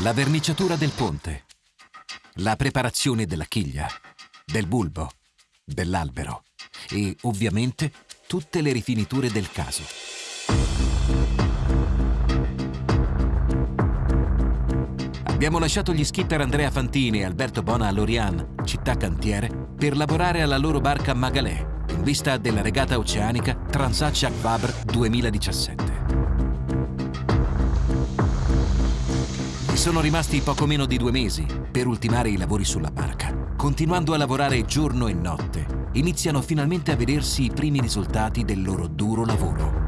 La verniciatura del ponte. La preparazione della chiglia, del bulbo, dell'albero e ovviamente tutte le rifiniture del caso. Abbiamo lasciato gli skipper Andrea Fantini e Alberto Bona a Lorian, città cantiere, per lavorare alla loro barca Magalè, in vista della regata oceanica Transaccia Faber 2017. Sono rimasti poco meno di due mesi per ultimare i lavori sulla barca. Continuando a lavorare giorno e notte, iniziano finalmente a vedersi i primi risultati del loro duro lavoro.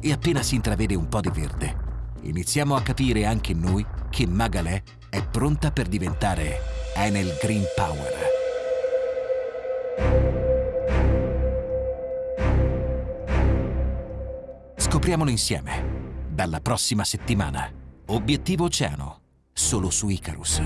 e appena si intravede un po' di verde, iniziamo a capire anche noi che Magalè è pronta per diventare Enel Green Power. Scopriamolo insieme. Dalla prossima settimana. Obiettivo Oceano. Solo su Icarus.